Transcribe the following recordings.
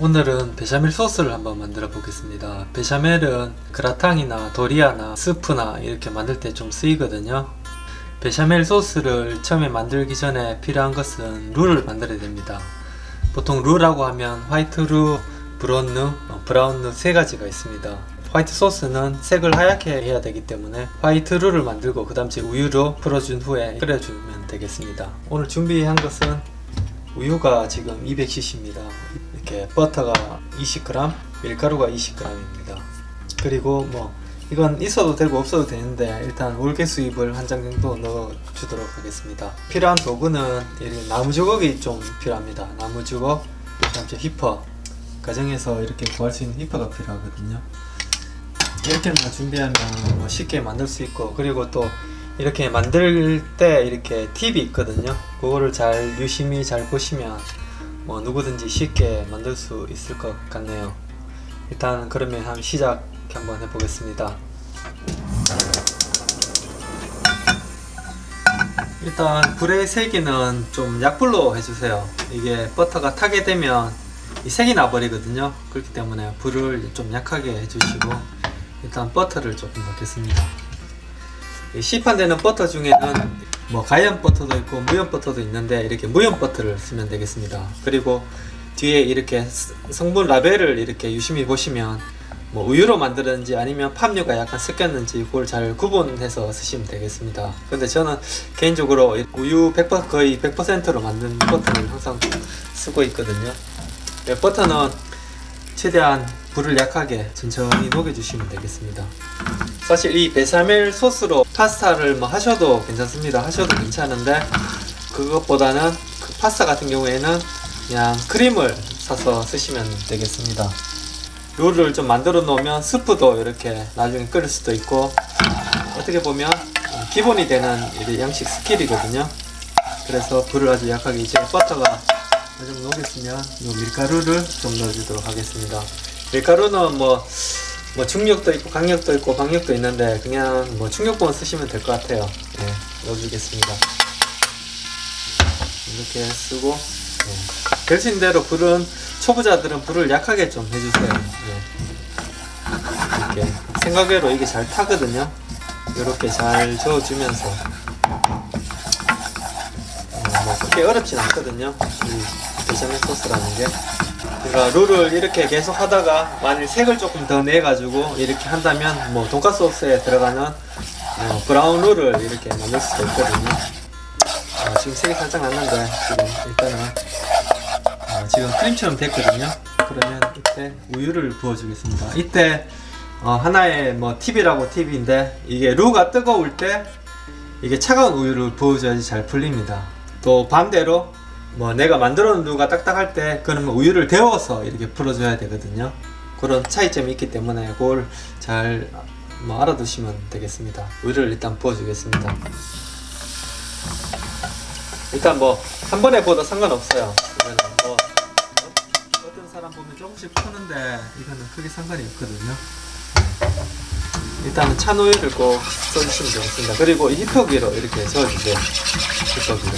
오늘은 베샤멜 소스를 한번 만들어 보겠습니다. 베샤멜은 그라탕이나 도리아나 스프나 이렇게 만들 때 좀 쓰이거든요. 베샤멜 소스를 처음에 만들기 전에 필요한 것은 루를 만들어야 됩니다. 보통 루라고 하면 화이트 루, 브라운 루, 어, 브라운 루 세 가지가 있습니다. 화이트 소스는 색을 하얗게 해야 되기 때문에 화이트 루를 만들고 그 다음 우유로 풀어준 후에 끓여주면 되겠습니다. 오늘 준비한 것은 우유가 지금 200cc입니다 이렇게 버터가 20g 밀가루가 20g입니다. 그리고 뭐 이건 있어도 되고 없어도 되는데 일단 올개 수잎을 한 장 정도 넣어 주도록 하겠습니다. 필요한 도구는 나무 주걱이 좀 필요합니다. 나무 주걱 그다음 저 히퍼. 가정에서 이렇게 구할 수 있는 히퍼가 필요하거든요. 이렇게만 준비하면 뭐 쉽게 만들 수 있고 그리고 또 이렇게 만들 때 이렇게 팁이 있거든요. 그거를 잘 유심히 잘 보시면 뭐 누구든지 쉽게 만들 수 있을 것 같네요. 일단 그러면 한번 시작 한번 해보겠습니다. 일단 불의 세기는 좀 약불로 해주세요. 이게 버터가 타게 되면 이 색이 나버리거든요. 그렇기 때문에 불을 좀 약하게 해주시고 일단 버터를 조금 넣겠습니다. 시판되는 버터 중에는 뭐 가연 버터도 있고 무염 버터도 있는데 이렇게 무염 버터를 쓰면 되겠습니다. 그리고 뒤에 이렇게 성분 라벨을 이렇게 유심히 보시면 뭐 우유로 만들었는지 아니면 팜유가 약간 섞였는지 그걸 잘 구분해서 쓰시면 되겠습니다. 근데 저는 개인적으로 우유 100% 거의 100%로 만든 버터를 항상 쓰고 있거든요. 네, 버터는 최대한 불을 약하게 천천히 녹여주시면 되겠습니다. 사실 이 베샤멜 소스로 파스타를 뭐 하셔도 괜찮습니다. 하셔도 괜찮은데 그것보다는 그 파스타 같은 경우에는 그냥 크림을 사서 쓰시면 되겠습니다. 루를 좀 만들어 놓으면 스프도 이렇게 나중에 끓일 수도 있고 어떻게 보면 기본이 되는 양식 skill이거든요. 그래서 불을 아주 약하게 이제 버터가 좀 녹였으면 밀가루를 좀 넣어주도록 하겠습니다. 밀가루는 뭐, 뭐 중력도 있고 강력도 있고 방력도 있는데 그냥 뭐 중력봉을 쓰시면 될 것 같아요. 네, 넣어주겠습니다. 이렇게 쓰고 네. 될수 있는 대로 불은 초보자들은 불을 약하게 좀 해주세요. 네. 이렇게 생각외로 이게 잘 타거든요. 이렇게 잘 저어주면서. 어, 뭐 그렇게 어렵진 않거든요. 이 베샤멜 소스라는 게. 그러니까 룰을 이렇게 계속 하다가 만일 색을 조금 더 내가지고 이렇게 한다면 뭐 돈가스 소스에 들어가는 어, 브라운 룰을 이렇게 만들 수도 있거든요. 어, 지금 색이 살짝 났는데 지금 일단은 어, 지금 크림처럼 됐거든요. 그러면 이때 우유를 부어주겠습니다. 이때 어, 하나의 뭐 팁이라고 팁인데 이게 루가 뜨거울 때 이게 차가운 우유를 부어줘야지 잘 풀립니다. 또 반대로 뭐 내가 만들어 놓은 루가 딱딱할 때 그러면 우유를 데워서 이렇게 풀어줘야 되거든요. 그런 차이점이 있기 때문에 그걸 잘 뭐 알아두시면 되겠습니다. 우유를 일단 부어주겠습니다. 일단 뭐 한 번에 부어도 상관없어요. 뭐 어떤 사람 보면 조금씩 푸는데 이거는 크게 상관이 없거든요. 일단은 찬 우유를 꼭 써주시면 되겠습니다. 그리고 히터기로 이렇게 저어주세요. 히터기로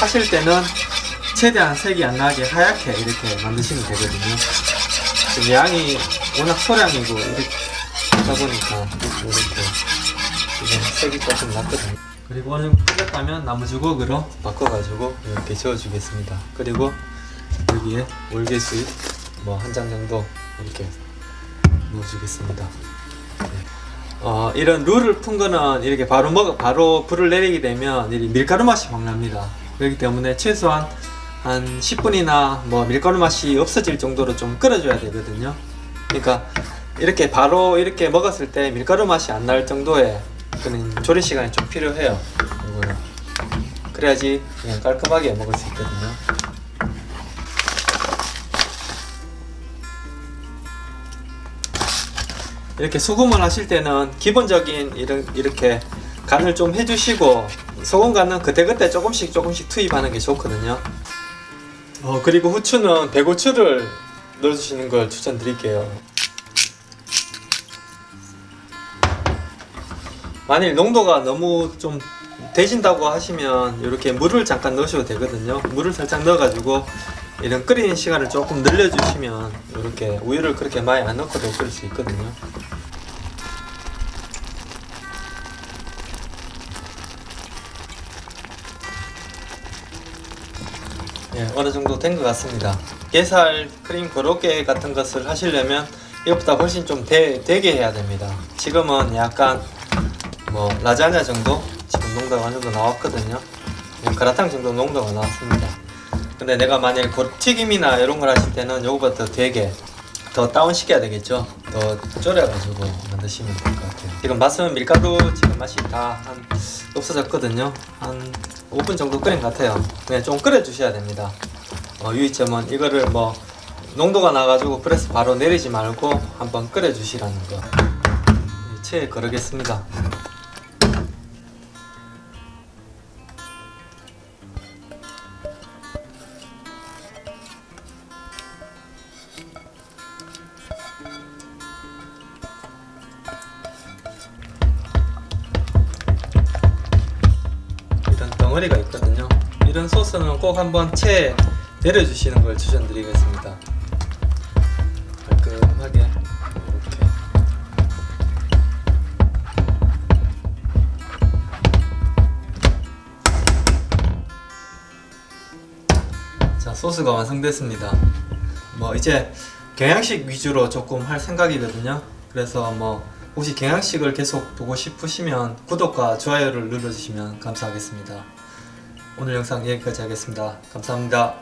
하실 때는 최대한 색이 안 나게 하얗게 이렇게 만드시면 되거든요. 지금 양이 워낙 소량이고 이렇게 하다 보니까 이렇게 이게 색이 조금 났거든요. 그리고 어느 정도 풀렸다면 나무 주걱으로 바꿔가지고 이렇게 저어주겠습니다. 그리고 여기에 월계수잎 뭐 한 장 정도 이렇게 넣어주겠습니다. 네. 어, 이런 룰을 푼 거는 이렇게 바로 먹어 바로 불을 내리게 되면 밀가루 맛이 확 납니다 그렇기 때문에 최소한 한 10분이나 뭐 밀가루 맛이 없어질 정도로 좀 끓여줘야 되거든요. 그러니까 이렇게 바로 이렇게 먹었을 때 밀가루 맛이 안 날 정도의 그런 조리 시간이 좀 필요해요. 이거는. 그래야지 깔끔하게 먹을 수 있거든요. 이렇게 소금을 하실 때는 기본적인 이런 이렇게 간을 좀 해주시고 소금 간은 그때그때 조금씩 조금씩 투입하는 게 좋거든요. 어 그리고 후추는 배고추를 넣어주시는 걸 추천드릴게요. 만일 농도가 너무 좀 되신다고 하시면 이렇게 물을 잠깐 넣으셔도 되거든요. 물을 살짝 넣어 가지고 이런 끓이는 시간을 조금 늘려주시면 이렇게 우유를 그렇게 많이 안 넣고도 끓일 수 있거든요. 예, 어느 정도 된 것 같습니다. 게살 크림 고로케 같은 것을 하시려면 이것보다 훨씬 좀 되, 되게 해야 됩니다. 지금은 약간 뭐 라자냐 정도 지금 농도가 어느 정도 나왔거든요. 그냥 그라탕 정도 농도가 나왔습니다. 근데 내가 만약에 고- 튀김이나 이런 걸 하실 때는 요거보다 더 되게 더 다운 시켜야 되겠죠. 더 졸여가지고 만드시면 될 것 같아요. 지금 맛은 밀가루 지금 맛이 다 한 없어졌거든요. 한 5분 정도 끓인 것 같아요. 그냥 좀 끓여 주셔야 됩니다. 어, 유의점은 이거를 뭐 농도가 나가지고 프레스 바로 내리지 말고 한번 끓여 주시라는 거. 이 체에 거르겠습니다. 덩어리가 있거든요. 이런 소스는 꼭 한번 체에 내려주시는 걸 추천드리겠습니다. 깔끔하게 이렇게. 자 소스가 완성됐습니다. 뭐 이제 경양식 위주로 조금 할 생각이거든요. 그래서 뭐 혹시 경양식을 계속 보고 싶으시면 구독과 좋아요를 눌러주시면 감사하겠습니다. 오늘 영상 여기까지 하겠습니다. 감사합니다.